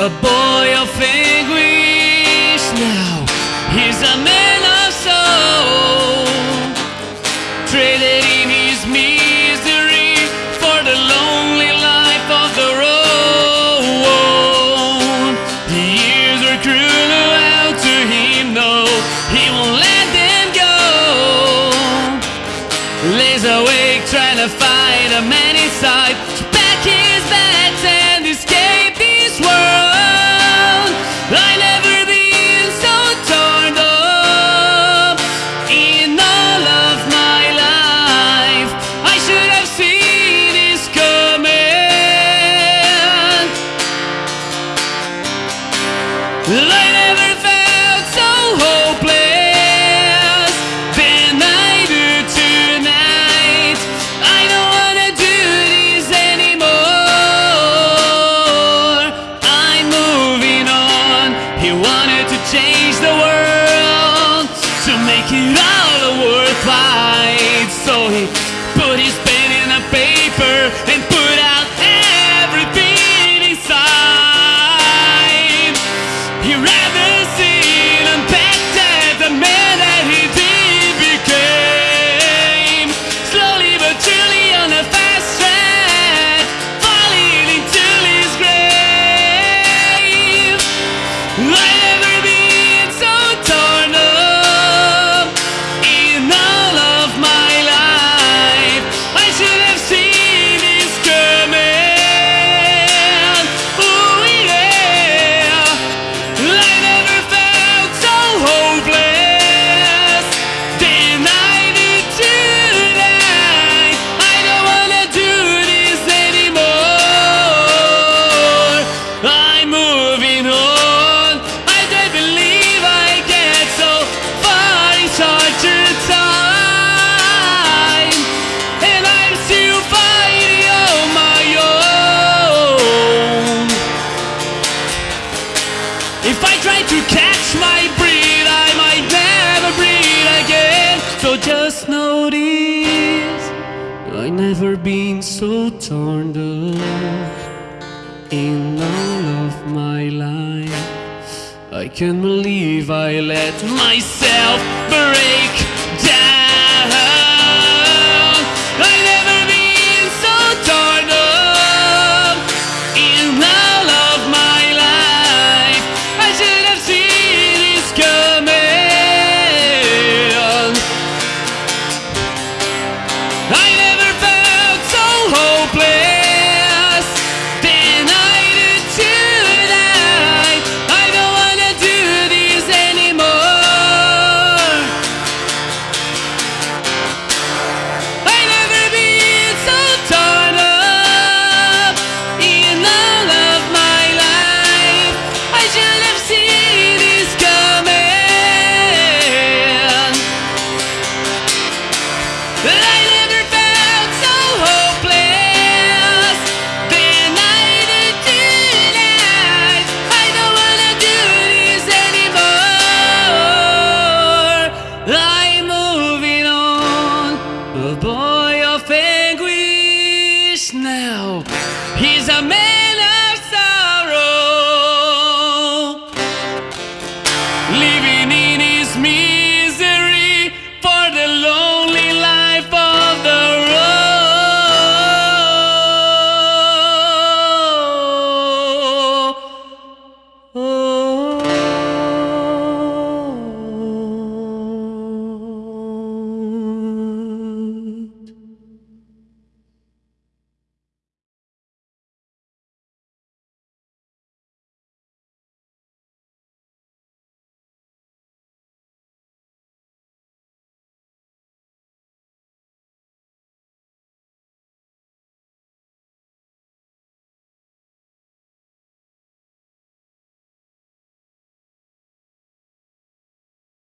A boy of anguish now He's a man of soul. Traded in his misery For the lonely life of the road. The years are cruel out to him No, he won't let them go. Lays awake trying to find a man inside. To pack his bags If I try to catch my breath, I might never breathe again. So just notice, I never been so torn up in all of my life. I can't believe I let myself break. man.